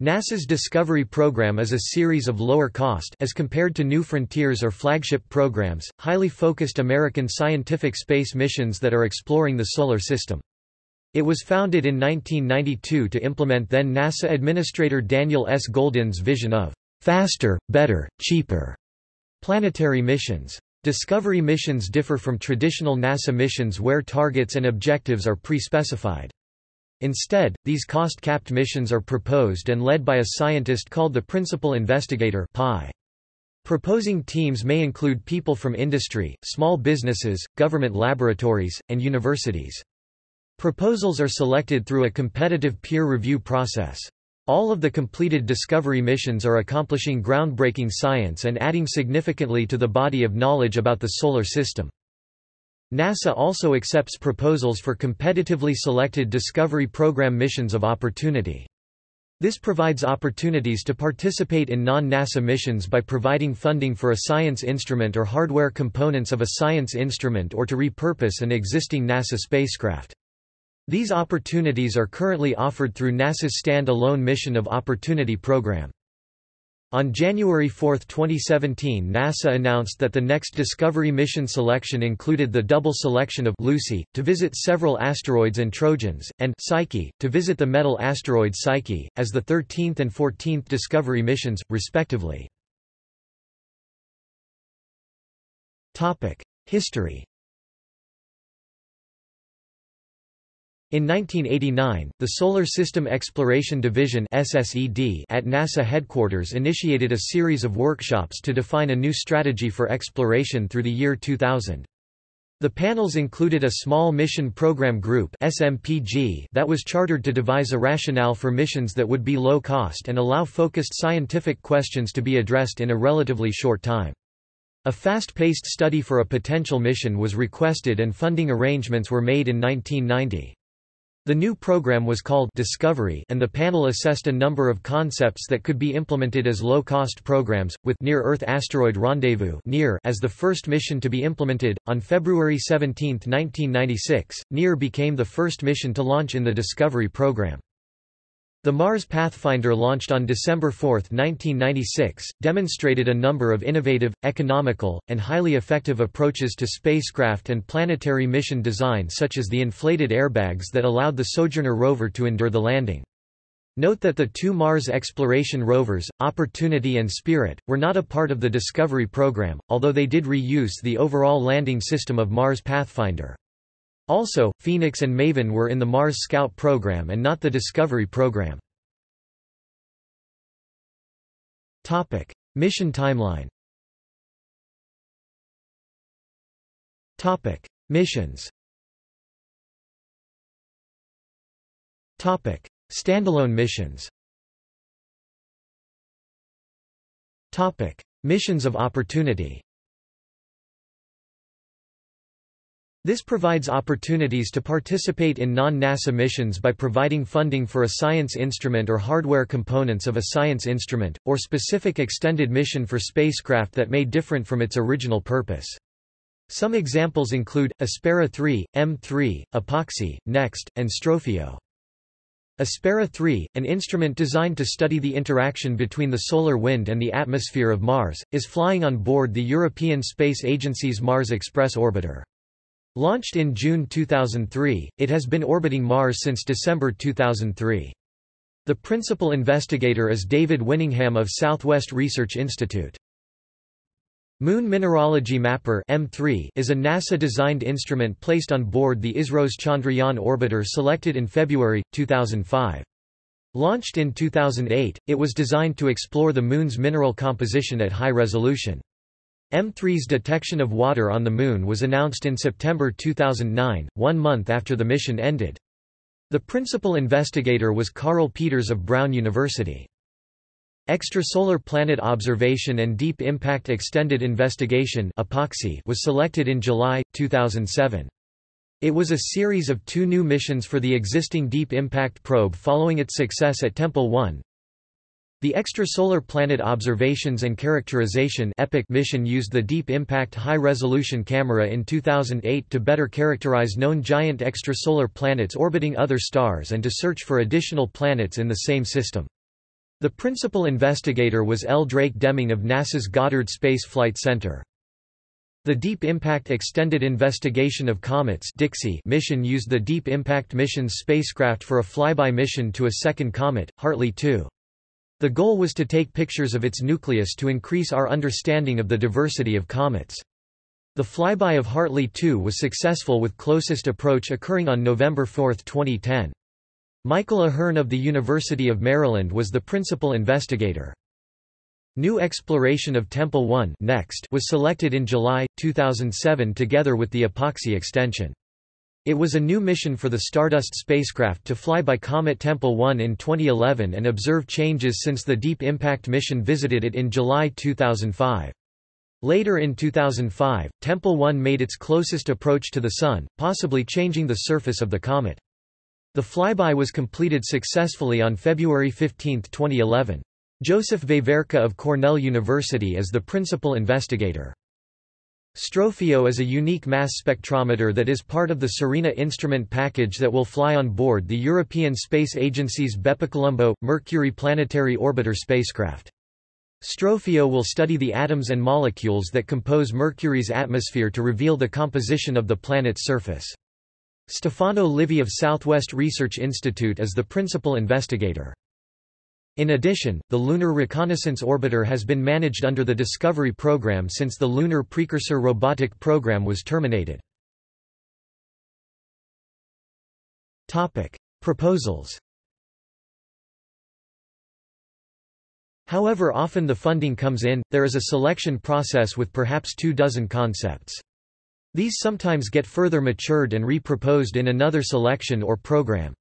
NASA's Discovery program is a series of lower-cost as compared to New Frontiers or flagship programs, highly focused American scientific space missions that are exploring the Solar System. It was founded in 1992 to implement then NASA Administrator Daniel S. Goldin's vision of faster, better, cheaper planetary missions. Discovery missions differ from traditional NASA missions where targets and objectives are pre-specified. Instead, these cost-capped missions are proposed and led by a scientist called the Principal Investigator PI. Proposing teams may include people from industry, small businesses, government laboratories, and universities. Proposals are selected through a competitive peer review process. All of the completed Discovery missions are accomplishing groundbreaking science and adding significantly to the body of knowledge about the Solar System. NASA also accepts proposals for competitively selected Discovery Program missions of opportunity. This provides opportunities to participate in non-NASA missions by providing funding for a science instrument or hardware components of a science instrument or to repurpose an existing NASA spacecraft. These opportunities are currently offered through NASA's Stand-Alone Mission of Opportunity program. On January 4, 2017 NASA announced that the next Discovery mission selection included the double selection of Lucy, to visit several asteroids and Trojans, and Psyche, to visit the metal asteroid Psyche, as the 13th and 14th Discovery missions, respectively. History In 1989, the Solar System Exploration Division SSED at NASA headquarters initiated a series of workshops to define a new strategy for exploration through the year 2000. The panels included a Small Mission Program Group SMPG that was chartered to devise a rationale for missions that would be low cost and allow focused scientific questions to be addressed in a relatively short time. A fast-paced study for a potential mission was requested and funding arrangements were made in 1990. The new program was called Discovery and the panel assessed a number of concepts that could be implemented as low-cost programs, with Near-Earth Asteroid Rendezvous as the first mission to be implemented. On February 17, 1996, NEAR became the first mission to launch in the Discovery program. The Mars Pathfinder launched on December 4, 1996, demonstrated a number of innovative, economical, and highly effective approaches to spacecraft and planetary mission design such as the inflated airbags that allowed the Sojourner rover to endure the landing. Note that the two Mars exploration rovers, Opportunity and Spirit, were not a part of the Discovery program, although they did reuse the overall landing system of Mars Pathfinder. Also, Phoenix and Maven were in the Mars Scout program and not the Discovery program. Topic: Mission timeline. Topic: Missions. Topic: Standalone missions. Topic: Missions of opportunity. This provides opportunities to participate in non-NASA missions by providing funding for a science instrument or hardware components of a science instrument, or specific extended mission for spacecraft that may different from its original purpose. Some examples include, Aspera 3, M3, EPOXI, NEXT, and STROFIO. Aspera 3, an instrument designed to study the interaction between the solar wind and the atmosphere of Mars, is flying on board the European Space Agency's Mars Express orbiter. Launched in June 2003, it has been orbiting Mars since December 2003. The principal investigator is David Winningham of Southwest Research Institute. Moon Mineralogy Mapper M3 is a NASA-designed instrument placed on board the ISRO's Chandrayaan orbiter selected in February, 2005. Launched in 2008, it was designed to explore the Moon's mineral composition at high resolution. M3's detection of water on the Moon was announced in September 2009, one month after the mission ended. The principal investigator was Carle Pieters of Brown University. Extrasolar Planet Observation and Deep Impact Extended Investigation was selected in July, 2007. It was a series of two new missions for the existing Deep Impact probe following its success at Tempel 1, the Extrasolar Planet Observations and Characterization mission used the Deep Impact High-Resolution Camera in 2008 to better characterize known giant extrasolar planets orbiting other stars and to search for additional planets in the same system. The principal investigator was L. Drake Deming of NASA's Goddard Space Flight Center. The Deep Impact Extended Investigation of Comets mission used the Deep Impact Mission's spacecraft for a flyby mission to a second comet, Hartley 2. The goal was to take pictures of its nucleus to increase our understanding of the diversity of comets. The flyby of Hartley 2 was successful with closest approach occurring on November 4, 2010. Michael A'Hearn of the University of Maryland was the principal investigator. New exploration of Tempel 1 next was selected in July, 2007 together with the EPOXI extension. It was a new mission for the Stardust spacecraft to fly by Comet Tempel 1 in 2011 and observe changes since the Deep Impact mission visited it in July 2005. Later in 2005, Tempel 1 made its closest approach to the Sun, possibly changing the surface of the comet. The flyby was completed successfully on February 15, 2011. Joseph Veverka of Cornell University is the principal investigator. STROFIO is a unique mass spectrometer that is part of the SERENA instrument package that will fly on board the European Space Agency's BepiColombo, Mercury Planetary Orbiter spacecraft. STROFIO will study the atoms and molecules that compose Mercury's atmosphere to reveal the composition of the planet's surface. Stefano Livi of Southwest Research Institute is the principal investigator. In addition, the Lunar Reconnaissance Orbiter has been managed under the Discovery program since the Lunar Precursor Robotic program was terminated. Proposals However often the funding comes in, there is a selection process with perhaps two dozen concepts. These sometimes get further matured and re-proposed in another selection or program.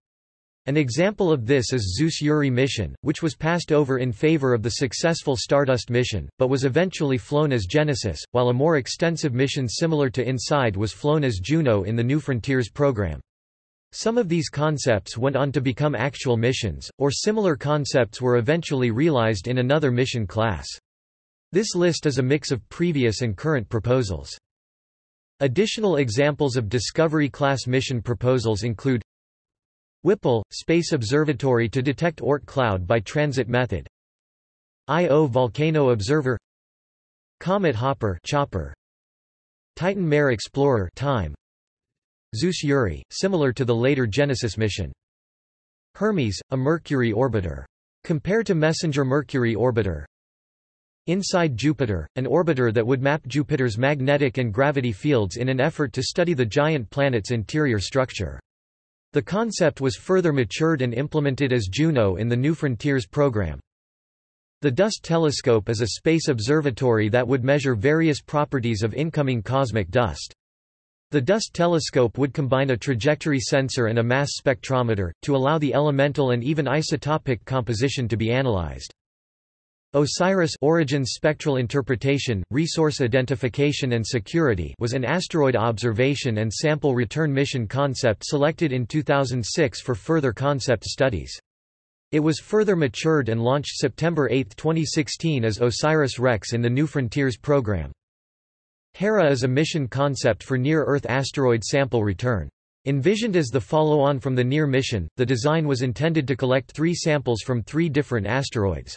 An example of this is Suess-Urey mission, which was passed over in favor of the successful Stardust mission, but was eventually flown as Genesis, while a more extensive mission similar to InSide was flown as Juno in the New Frontiers program. Some of these concepts went on to become actual missions, or similar concepts were eventually realized in another mission class. This list is a mix of previous and current proposals. Additional examples of Discovery-class mission proposals include Whipple, Space Observatory to detect Oort cloud by transit method Io Volcano Observer Comet Hopper chopper, Titan Mare Explorer time, Suess Urey, similar to the later Genesis mission. Hermes, a Mercury orbiter. Compared to Messenger Mercury orbiter. InSide Jupiter, an orbiter that would map Jupiter's magnetic and gravity fields in an effort to study the giant planet's interior structure. The concept was further matured and implemented as Juno in the New Frontiers program. The Dust Telescope is a space observatory that would measure various properties of incoming cosmic dust. The Dust Telescope would combine a trajectory sensor and a mass spectrometer, to allow the elemental and even isotopic composition to be analyzed. OSIRIS Origins Spectral Interpretation, Resource Identification and Security was an asteroid observation and sample return mission concept selected in 2006 for further concept studies. It was further matured and launched September 8, 2016 as OSIRIS-REx in the New Frontiers program. HERA is a mission concept for near-Earth asteroid sample return. Envisioned as the follow-on from the NEAR mission, the design was intended to collect three samples from three different asteroids.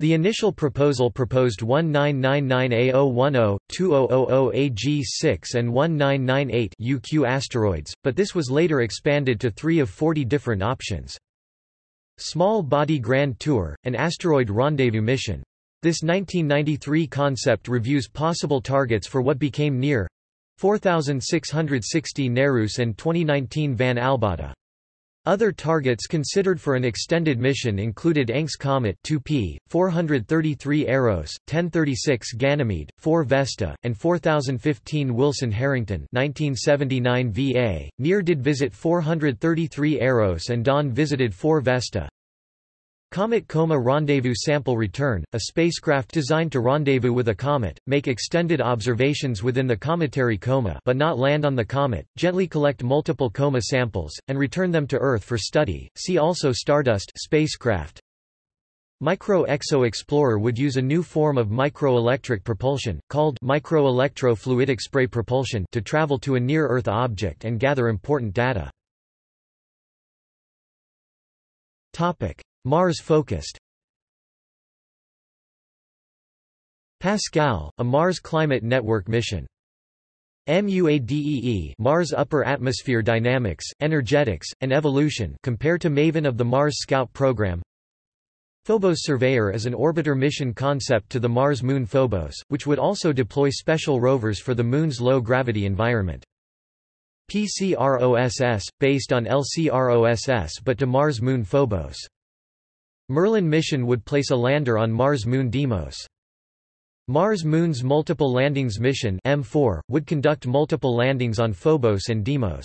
The initial proposal proposed 1999A010, 2000AG6 and 1998 UQ asteroids, but this was later expanded to three of 40 different options. Small Body Grand Tour, an asteroid rendezvous mission. This 1993 concept reviews possible targets for what became NEAR 4660 Nereus and 2019 Van Albada. Other targets considered for an extended mission included Encke Comet 2P, 433 Eros, 1036 Ganymede, 4 Vesta, and 4015 Wilson-Harrington 1979 VA. NEAR did visit 433 Eros and Dawn visited 4 Vesta. Comet Coma Rendezvous Sample Return, a spacecraft designed to rendezvous with a comet, make extended observations within the cometary coma but not land on the comet, gently collect multiple coma samples, and return them to Earth for study. See also Stardust spacecraft. Micro-EXO Explorer would use a new form of microelectric propulsion, called microelectro-fluidic spray propulsion to travel to a near-Earth object and gather important data. Mars-focused Pascal, a Mars Climate Network mission. MUADEE Mars Upper Atmosphere Dynamics, Energetics, and Evolution compared to MAVEN of the Mars Scout program. Phobos Surveyor is an orbiter mission concept to the Mars moon Phobos, which would also deploy special rovers for the moon's low-gravity environment. PCROSS, based on LCROSS but to Mars moon Phobos. Merlin mission would place a lander on Mars moon Deimos. Mars Moon's Multiple Landings Mission M4, would conduct multiple landings on Phobos and Deimos.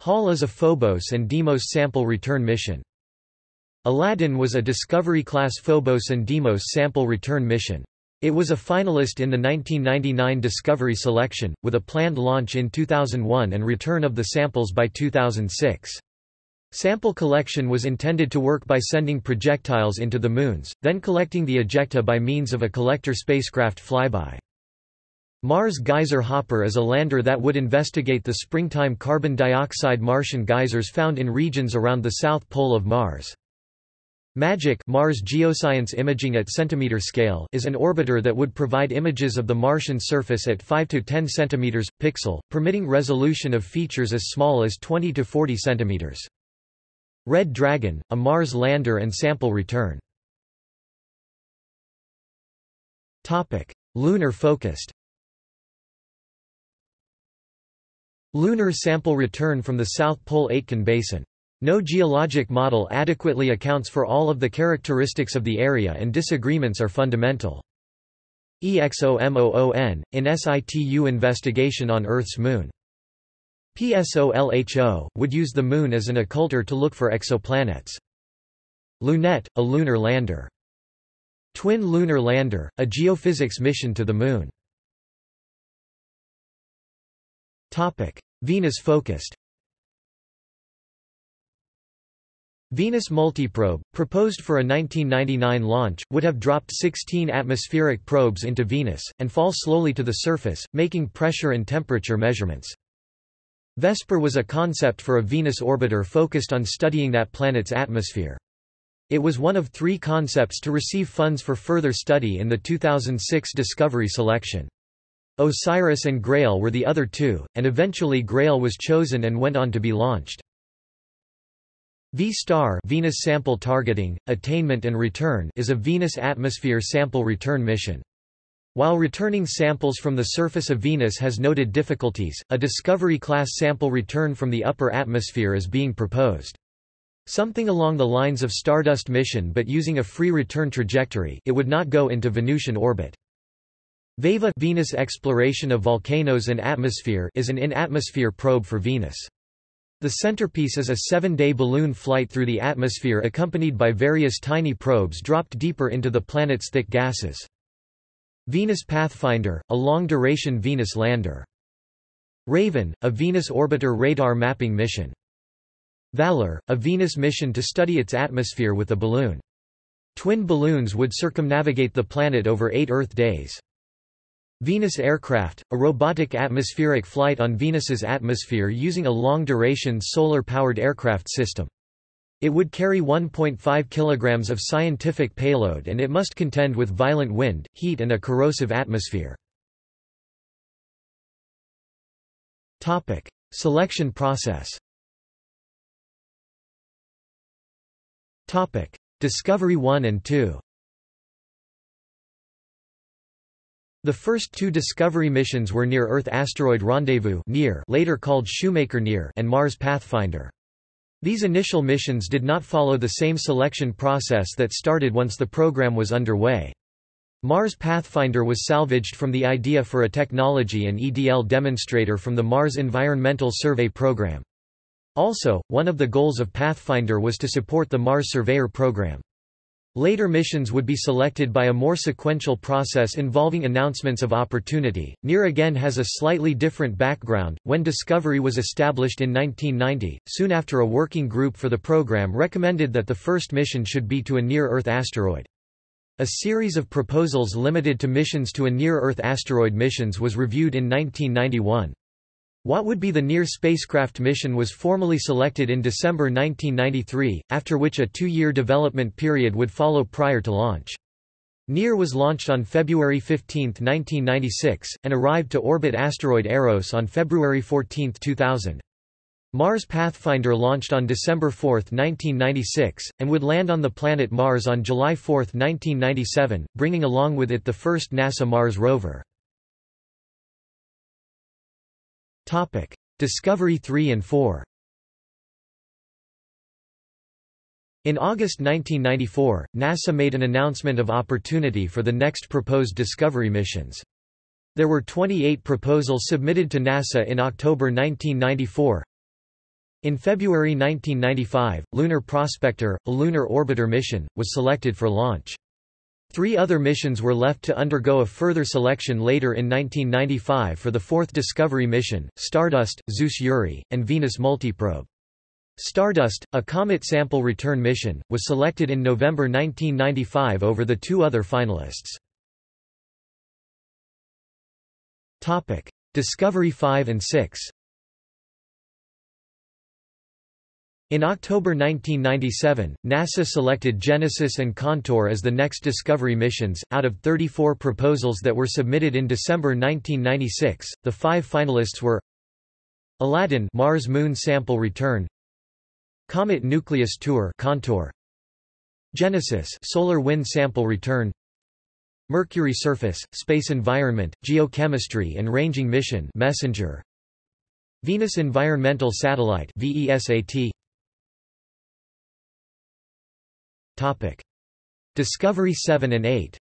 Hall is a Phobos and Deimos sample return mission. Aladdin was a Discovery-class Phobos and Deimos sample return mission. It was a finalist in the 1999 Discovery selection, with a planned launch in 2001 and return of the samples by 2006. Sample collection was intended to work by sending projectiles into the moons, then collecting the ejecta by means of a collector spacecraft flyby. Mars Geyser Hopper is a lander that would investigate the springtime carbon dioxide Martian geysers found in regions around the south pole of Mars. MAGIC Mars Geoscience Imaging at centimeter scale is an orbiter that would provide images of the Martian surface at 5 to 10 centimeters pixel, permitting resolution of features as small as 20 to 40 centimeters. Red Dragon, a Mars lander and sample return. Lunar focused Lunar sample return from the South Pole Aitken Basin. No geologic model adequately accounts for all of the characteristics of the area and disagreements are fundamental. EXOMOON, in situ investigation on Earth's moon. PSOLHO, would use the Moon as an occulter to look for exoplanets. Lunette, a lunar lander. Twin Lunar Lander, a geophysics mission to the Moon. Venus-focused Venus Multiprobe, proposed for a 1999 launch, would have dropped 16 atmospheric probes into Venus, and fall slowly to the surface, making pressure and temperature measurements. Vesper was a concept for a Venus orbiter focused on studying that planet's atmosphere. It was one of three concepts to receive funds for further study in the 2006 Discovery selection. Osiris and Grail were the other two, and eventually Grail was chosen and went on to be launched. V-STAR Venus Sample Targeting, Attainment and Return is a Venus atmosphere sample return mission. While returning samples from the surface of Venus has noted difficulties, a Discovery-class sample return from the upper atmosphere is being proposed. Something along the lines of Stardust mission but using a free return trajectory it would not go into Venusian orbit. VEVA Venus Exploration of Volcanoes and Atmosphere is an in-atmosphere probe for Venus. The centerpiece is a seven-day balloon flight through the atmosphere accompanied by various tiny probes dropped deeper into the planet's thick gases. Venus Pathfinder, a long-duration Venus lander. Raven, a Venus orbiter radar mapping mission. Valor, a Venus mission to study its atmosphere with a balloon. Twin balloons would circumnavigate the planet over eight Earth days. Venus Aircraft, a robotic atmospheric flight on Venus's atmosphere using a long-duration solar-powered aircraft system. It would carry 1.5 kg of scientific payload and it must contend with violent wind, heat and a corrosive atmosphere. Selection process Discovery 1 and 2 The first two Discovery missions were Near-Earth Asteroid Rendezvous later called Shoemaker Near and Mars Pathfinder. These initial missions did not follow the same selection process that started once the program was underway. Mars Pathfinder was salvaged from the idea for a technology and EDL demonstrator from the Mars Environmental Survey program. Also, one of the goals of Pathfinder was to support the Mars Surveyor program. Later missions would be selected by a more sequential process involving announcements of opportunity. Near again has a slightly different background. When Discovery was established in 1990, soon after a working group for the program recommended that the first mission should be to a near Earth asteroid. A series of proposals limited to missions to a near Earth asteroid missions was reviewed in 1991. What would be the Near spacecraft mission was formally selected in December 1993, after which a two-year development period would follow prior to launch. NEAR was launched on February 15, 1996, and arrived to orbit asteroid Eros on February 14, 2000. Mars Pathfinder launched on December 4, 1996, and would land on the planet Mars on July 4, 1997, bringing along with it the first NASA Mars rover. Discovery 3 and 4 In August 1994, NASA made an announcement of opportunity for the next proposed Discovery missions. There were 28 proposals submitted to NASA in October 1994. In February 1995, Lunar Prospector, a lunar orbiter mission, was selected for launch. Three other missions were left to undergo a further selection later in 1995 for the fourth Discovery mission, Stardust, Suess-Urey, and Venus Multiprobe. Stardust, a comet sample return mission, was selected in November 1995 over the two other finalists. Discovery 5 and 6 In October 1997, NASA selected Genesis and Contour as the next Discovery missions. Out of 34 proposals that were submitted in December 1996, the five finalists were Aladdin Mars Moon Sample Return Comet Nucleus Tour Contour Genesis Solar Wind Sample Return Mercury Surface, Space Environment, Geochemistry and Ranging Mission Messenger Venus Environmental Satellite VESAT Topic Discovery 7 and 8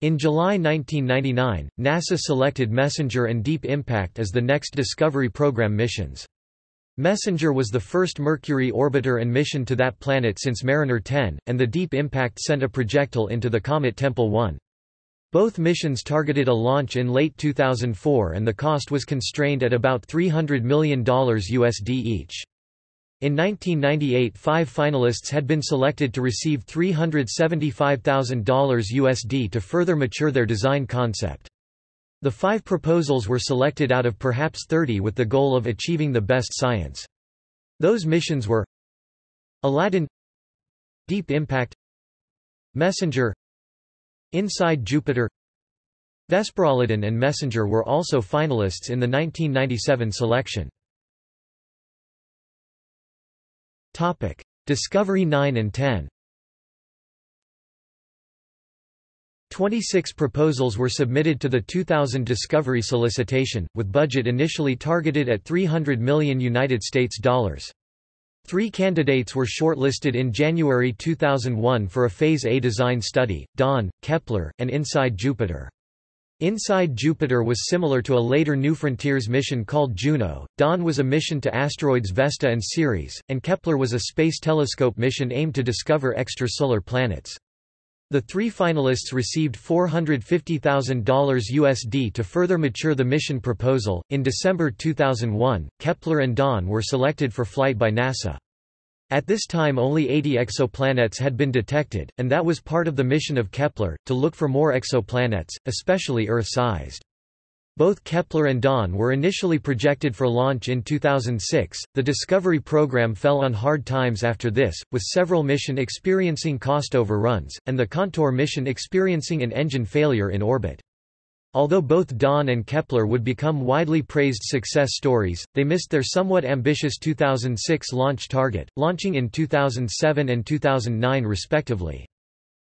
In July 1999, NASA selected Messenger and Deep Impact as the next Discovery Program missions. Messenger was the first Mercury orbiter and mission to that planet since Mariner 10, and the Deep Impact sent a projectile into the comet Tempel 1. Both missions targeted a launch in late 2004 and the cost was constrained at about $300 million USD each. In 1998 five finalists had been selected to receive $375,000 USD to further mature their design concept. The five proposals were selected out of perhaps 30 with the goal of achieving the best science. Those missions were Aladdin Deep Impact Messenger Inside Jupiter Vesper-Aladdin and Messenger were also finalists in the 1997 selection. Topic: Discovery 9 and 10. 26 proposals were submitted to the 2000 Discovery solicitation, with budget initially targeted at 300 million United States dollars. Three candidates were shortlisted in January 2001 for a Phase A design study, Dawn, Kepler, and Inside Jupiter. Inside Jupiter was similar to a later New Frontiers mission called Juno, Dawn was a mission to asteroids Vesta and Ceres, and Kepler was a space telescope mission aimed to discover extrasolar planets. The three finalists received $450,000 USD to further mature the mission proposal. In December 2001, Kepler and Dawn were selected for flight by NASA. At this time only 80 exoplanets had been detected, and that was part of the mission of Kepler, to look for more exoplanets, especially Earth-sized. Both Kepler and Dawn were initially projected for launch in 2006. The Discovery program fell on hard times after this, with several mission experiencing cost overruns, and the Contour mission experiencing an engine failure in orbit. Although both Dawn and Kepler would become widely praised success stories, they missed their somewhat ambitious 2006 launch target, launching in 2007 and 2009 respectively.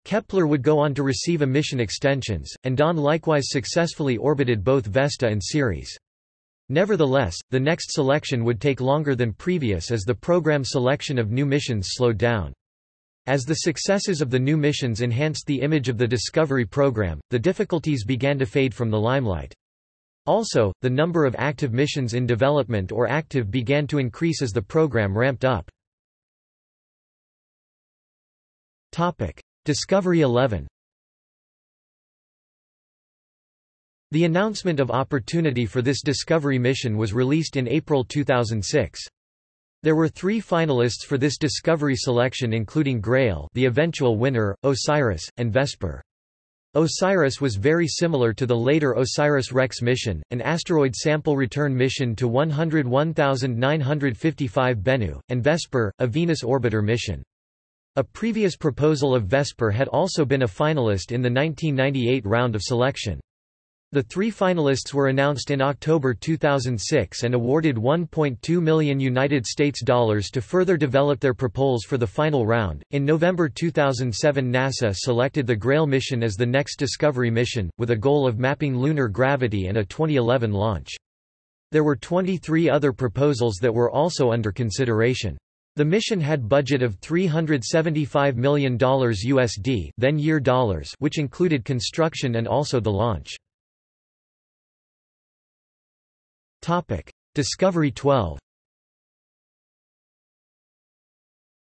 Kepler would go on to receive a mission extensions, and Dawn likewise successfully orbited both Vesta and Ceres. Nevertheless, the next selection would take longer than previous as the program selection of new missions slowed down. As the successes of the new missions enhanced the image of the Discovery program, the difficulties began to fade from the limelight. Also, the number of active missions in development or active began to increase as the program ramped up. Topic. Discovery 11 The announcement of opportunity for this Discovery mission was released in April 2006. There were three finalists for this Discovery selection including Grail the eventual winner, Osiris, and Vesper. OSIRIS was very similar to the later OSIRIS-REx mission, an asteroid sample return mission to 101955 Bennu, and Vesper, a Venus orbiter mission. A previous proposal of Vesper had also been a finalist in the 1998 round of selection. The three finalists were announced in October 2006 and awarded 1.2 million United States dollars to further develop their proposals for the final round. In November 2007, NASA selected the Grail mission as the next Discovery mission, with a goal of mapping lunar gravity and a 2011 launch. There were 23 other proposals that were also under consideration. The mission had budget of $375 million USD, then year dollars, which included construction and also the launch. Topic: Discovery 12.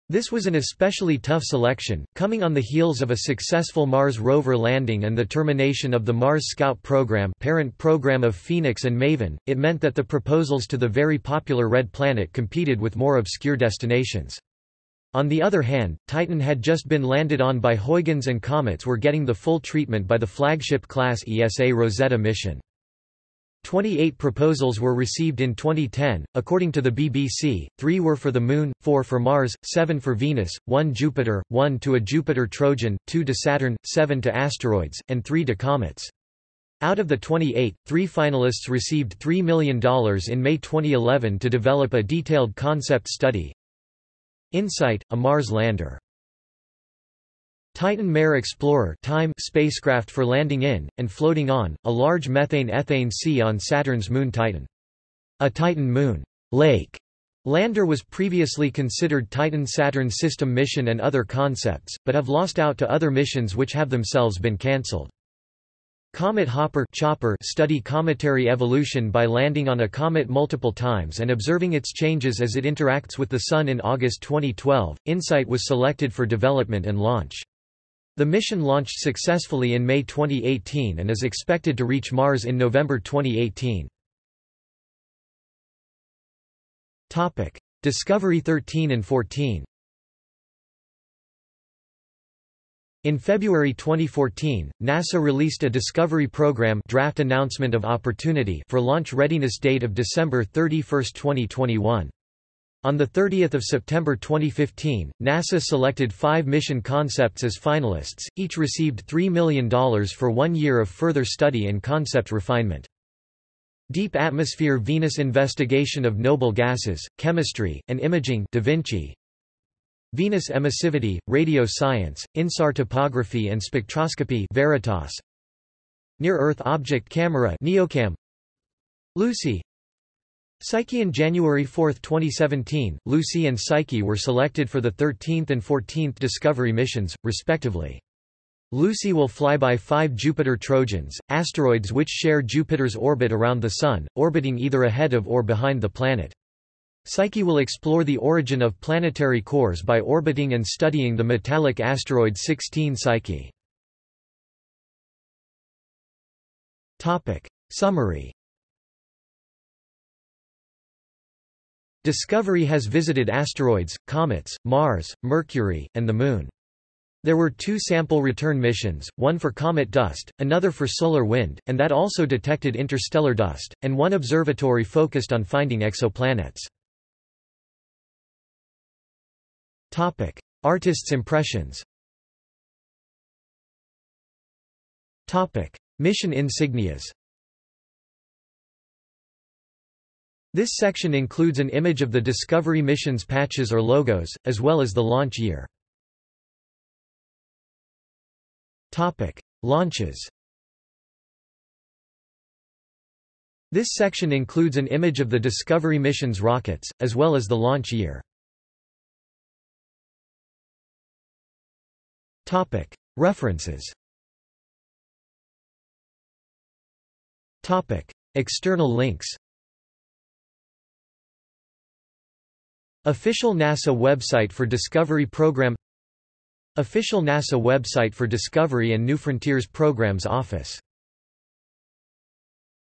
This was an especially tough selection, coming on the heels of a successful Mars rover landing and the termination of the Mars Scout program parent program of Phoenix and Maven. It meant that the proposals to the very popular Red Planet competed with more obscure destinations. On the other hand, Titan had just been landed on by Huygens and Comets were getting the full treatment by the flagship-class ESA Rosetta mission. 28 proposals were received in 2010, according to the BBC, three were for the Moon, four for Mars, seven for Venus, one Jupiter, one to a Jupiter Trojan, two to Saturn, seven to asteroids, and three to comets. Out of the 28, three finalists received $3 million in May 2011 to develop a detailed concept study. InSight, a Mars lander Titan Mare Explorer time spacecraft for landing in, and floating on, a large methane-ethane sea on Saturn's moon Titan. A Titan moon lake lander was previously considered Titan-Saturn system mission and other concepts, but have lost out to other missions which have themselves been cancelled. Comet Hopper chopper study cometary evolution by landing on a comet multiple times and observing its changes as it interacts with the Sun in August 2012. InSight was selected for development and launch. The mission launched successfully in May 2018 and is expected to reach Mars in November 2018. Topic: Discovery 13 and 14. In February 2014, NASA released a Discovery Program draft announcement of opportunity for launch readiness date of December 31, 2021. On 30 September 2015, NASA selected five mission concepts as finalists, each received $3 million for one year of further study and concept refinement. Deep Atmosphere Venus Investigation of Noble Gases, Chemistry, and Imaging da Vinci. Venus Emissivity, Radio Science, INSAR Topography and Spectroscopy Veritas. Near-Earth Object Camera NEOCAM Lucy Psyche in January 4, 2017, Lucy and Psyche were selected for the 13th and 14th Discovery missions, respectively. Lucy will fly by five Jupiter Trojans, asteroids which share Jupiter's orbit around the Sun, orbiting either ahead of or behind the planet. Psyche will explore the origin of planetary cores by orbiting and studying the metallic asteroid 16 Psyche. Topic. Summary Discovery has visited asteroids, comets, Mars, Mercury, and the Moon. There were two sample return missions, one for comet dust, another for solar wind, and that also detected interstellar dust, and one observatory focused on finding exoplanets. Topic. Artists' impressions Topic. Mission insignias This section includes an image of the Discovery mission's patches or logos, as well as the launch year. Topic: Launches. This section includes an image of the Discovery mission's rockets, as well as the launch year. Topic: References. Topic: External links. Official NASA website for Discovery Program Official NASA website for Discovery and New Frontiers Programs Office